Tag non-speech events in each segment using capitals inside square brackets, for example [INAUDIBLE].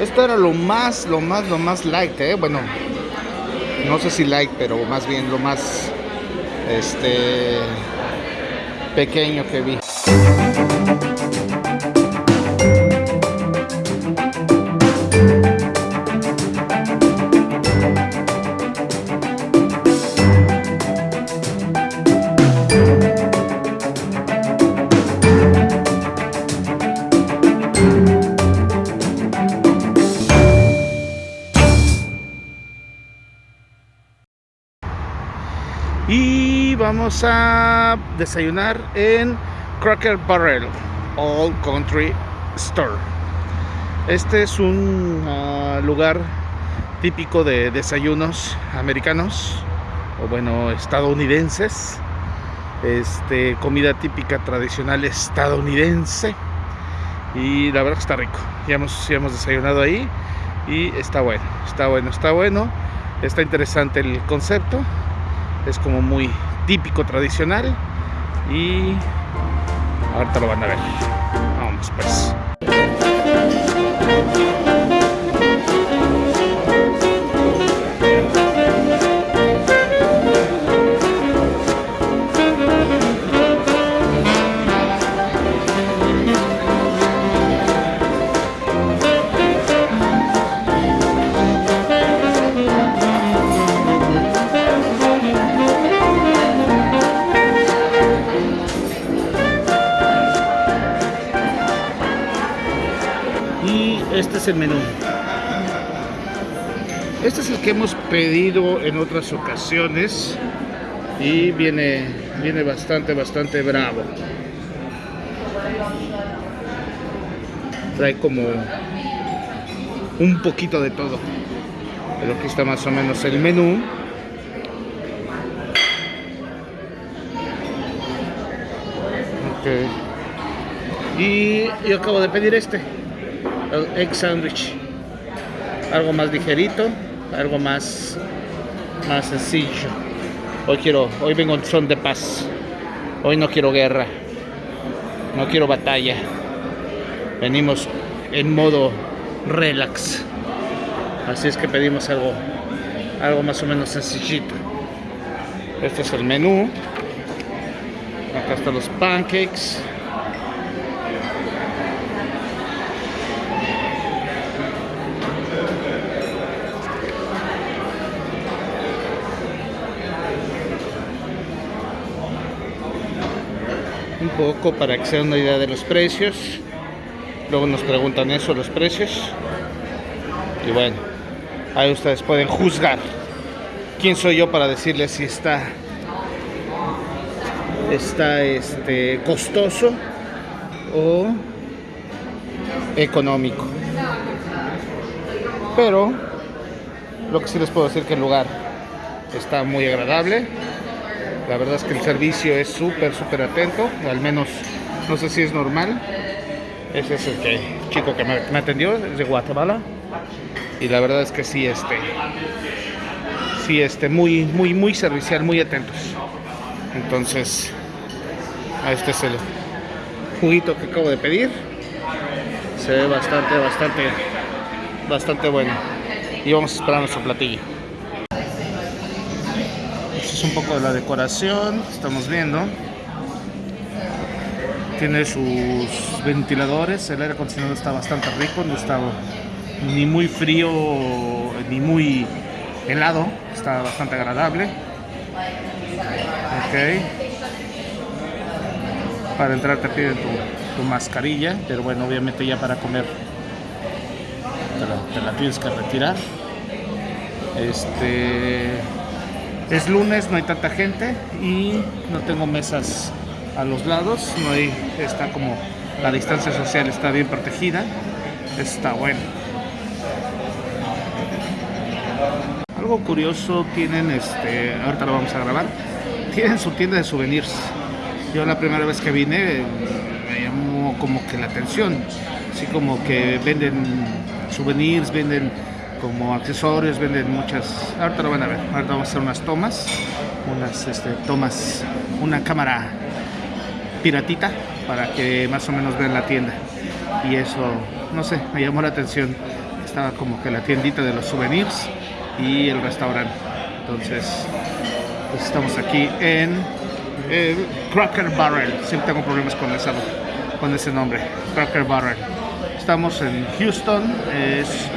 Esto era lo más, lo más, lo más light, ¿eh? Bueno, no sé si light, pero más bien lo más, este, pequeño que vi. Vamos a desayunar en Cracker Barrel All Country Store. Este es un uh, lugar típico de desayunos americanos o bueno estadounidenses. Este comida típica tradicional estadounidense y la verdad que está rico. Ya hemos, ya hemos desayunado ahí y está bueno, está bueno, está bueno. Está interesante el concepto es como muy típico, tradicional y ahorita lo van a ver. Vamos pues. Este es el menú. Este es el que hemos pedido en otras ocasiones y viene, viene bastante, bastante bravo. Trae como un poquito de todo. Pero aquí está más o menos el menú. Y yo acabo de pedir este el egg sandwich. Algo más ligerito algo más más sencillo. Hoy quiero hoy vengo en son de paz. Hoy no quiero guerra. No quiero batalla. Venimos en modo relax. Así es que pedimos algo algo más o menos sencillito. Este es el menú. Acá están los pancakes un poco para que se den una idea de los precios. Luego nos preguntan eso los precios. Y bueno ahí ustedes pueden juzgar quién soy yo para decirles si está está este costoso o económico. Pero lo que sí les puedo decir que el lugar está muy agradable la verdad es que el servicio es súper, súper atento. Al menos, no sé si es normal. Ese es el chico que me, atendió, es de Guatemala. Y la verdad es que sí, este, sí, este, muy, muy, muy servicial, muy atentos. Entonces, este es el juguito que acabo de pedir. Se ve bastante, bastante, bastante bueno. Y vamos a esperar nuestro platillo es un poco de la decoración estamos viendo. Tiene sus ventiladores el aire acondicionado está bastante rico no está ni muy frío ni muy helado está bastante agradable. Ok. Para entrar te piden tu, mascarilla pero bueno obviamente ya para comer te la tienes que retirar. Este es lunes, no hay tanta gente y no tengo mesas a los lados, no hay, está como la distancia social está bien protegida, está bueno. Algo curioso tienen, este, ahorita lo vamos a grabar, tienen su tienda de souvenirs. Yo la primera vez que vine me llamó como que la atención, así como que venden souvenirs, venden como accesorios, venden muchas, ahorita lo van a ver, ahorita vamos a hacer unas tomas, unas este, tomas, una cámara piratita para que más o menos vean la tienda y eso, no sé, me llamó la atención, estaba como que la tiendita de los souvenirs y el restaurante. Entonces, pues estamos aquí en Cracker Barrel. Siempre tengo problemas con, esa, con ese nombre, Cracker Barrel. Estamos en Houston, es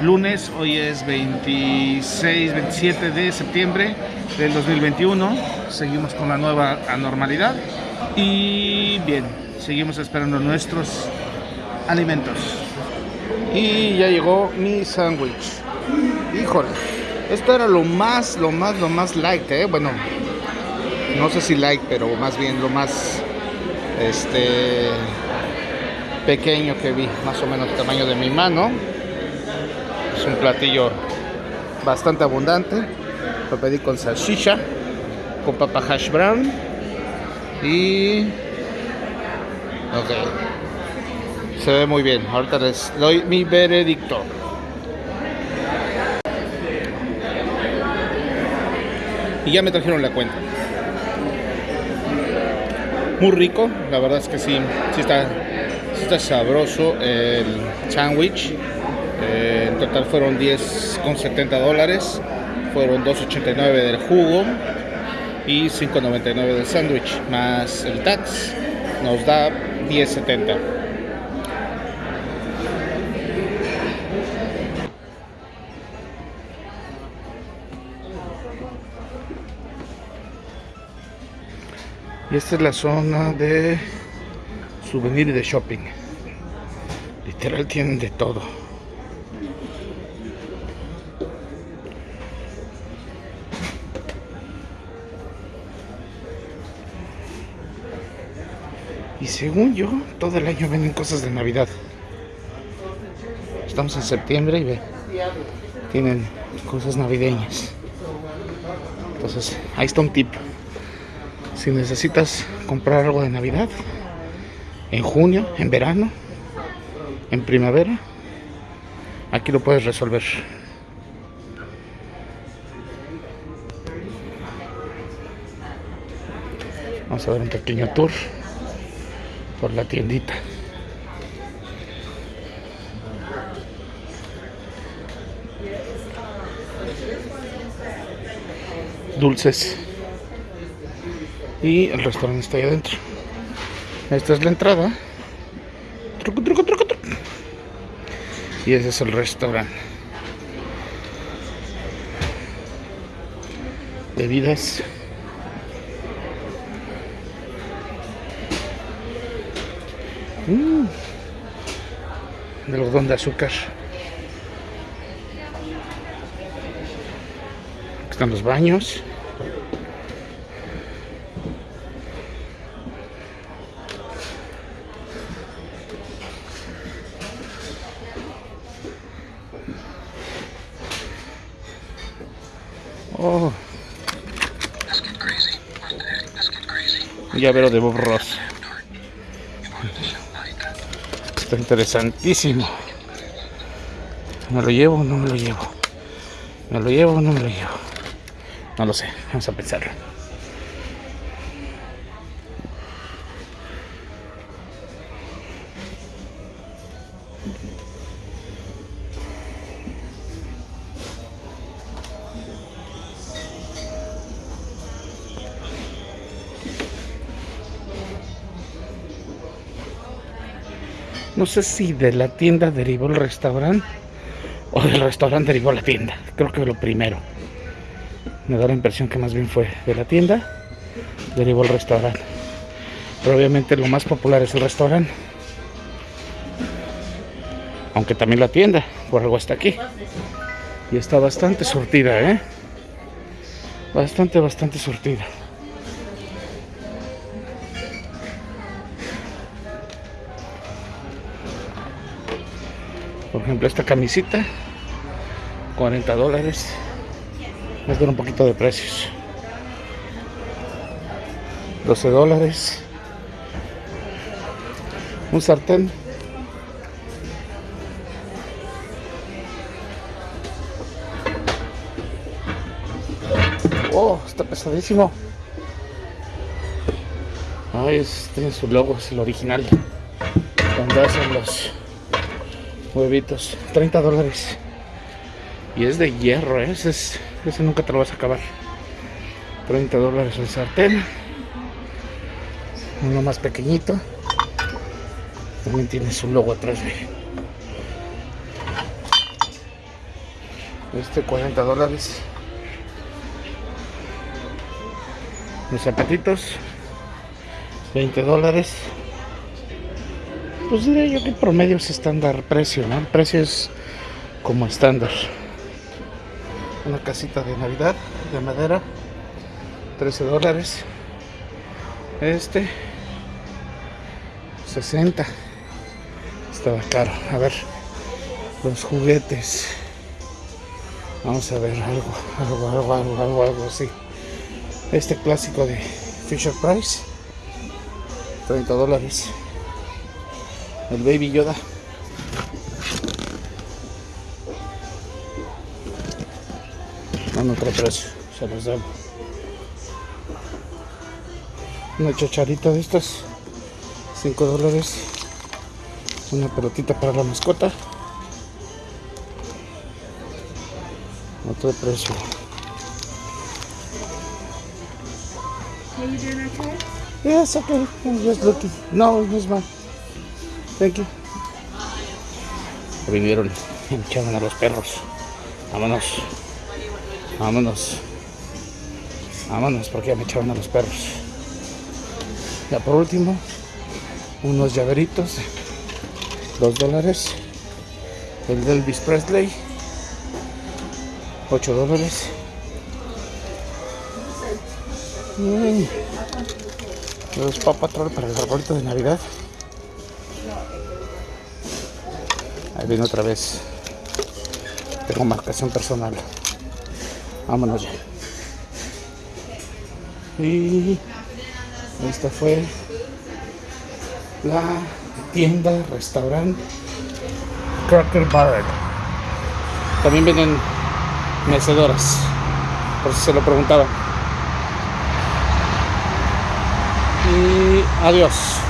lunes, hoy es 26, 27 de septiembre del 2021. Seguimos con la nueva anormalidad y bien, seguimos esperando nuestros alimentos. Y ya llegó mi sándwich. Híjole, esto era lo más, lo más, lo más light, ¿eh? Bueno, no sé si light, pero más bien lo más, este, pequeño que vi, más o menos el tamaño de mi mano. Un platillo bastante abundante. Lo pedí con salchicha, con papa hash brown y... Ok. Se ve muy bien. Ahorita les doy mi veredicto. Y ya me trajeron la cuenta. Muy rico, la verdad es que sí, sí está, sí está sabroso el sándwich. Eh, en total fueron 10,70 dólares. Fueron 2,89 del jugo y 5.99 del sándwich más el tax nos da 10.70 y esta es la zona de souvenir y de shopping literal tienen de todo Y según yo, todo el año venden cosas de Navidad. Estamos en septiembre y ve, tienen cosas navideñas. Entonces, ahí está un tip. Si necesitas comprar algo de Navidad, en junio, en verano, en primavera, aquí lo puedes resolver. Vamos a ver un pequeño tour por la tiendita. Dulces. Y el restaurante está ahí adentro. Esta es la entrada. Truco, truco, truco, truco. Y ese es el restaurante. Bebidas. Mm. De algodón de azúcar. Aquí están los baños. Oh. Llavero de Bob Ross. Está interesantísimo. ¿Me lo llevo no me lo llevo? ¿Me lo llevo no me lo llevo? No lo sé, vamos a pensarlo. No sé si de la tienda derivó el restaurante o del restaurante derivó la tienda. Creo que lo primero. Me da la impresión que más bien fue de la tienda, derivó el restaurante. Pero obviamente lo más popular es el restaurante. Aunque también la tienda, por algo está aquí. Y está bastante surtida, ¿eh? Bastante, bastante surtida. Ejemplo, esta camisita, 40 dólares. Es de un poquito de precios. 12 dólares. Un sartén. Oh, está pesadísimo. Ay, tiene su logo, es el original. Donde hacen los Huevitos, 30 dólares. Y es de hierro, ¿eh? ese, es, ese nunca te lo vas a acabar. 30 dólares el sartén. Uno más pequeñito. También tiene su logo atrás. Este 40 dólares. Los zapatitos. 20 dólares. Pues diré yo que promedio es estándar precio, ¿no? El precio es como estándar. Una casita de Navidad de madera. 13 dólares. Este 60. Estaba caro. A ver. Los juguetes. Vamos a ver algo, algo, algo, algo, algo, algo así. Este clásico de Fisher Price. 30 dólares. El Baby Yoda. No, trae precio. Se los debo. Una chacharita de estas. 5 dólares. Una pelotita para la mascota. No trae precio. Yes, okay. I'm just looking. No, it's mine. Y me [LAUGHS] echaron a los perros. Vámonos. Vámonos. Vámonos porque ya me echaron a los perros. Ya por último, unos llaveritos. Dos dólares. El de Elvis Presley. 8 dólares. Mm. Los Paw Patrol para el arbolito de Navidad. Viene otra vez. Tengo marcación personal. Vámonos ya. Y esta fue la tienda, restaurante Cracker Barrel. También vienen mecedoras, por si se lo preguntaban. Y adiós.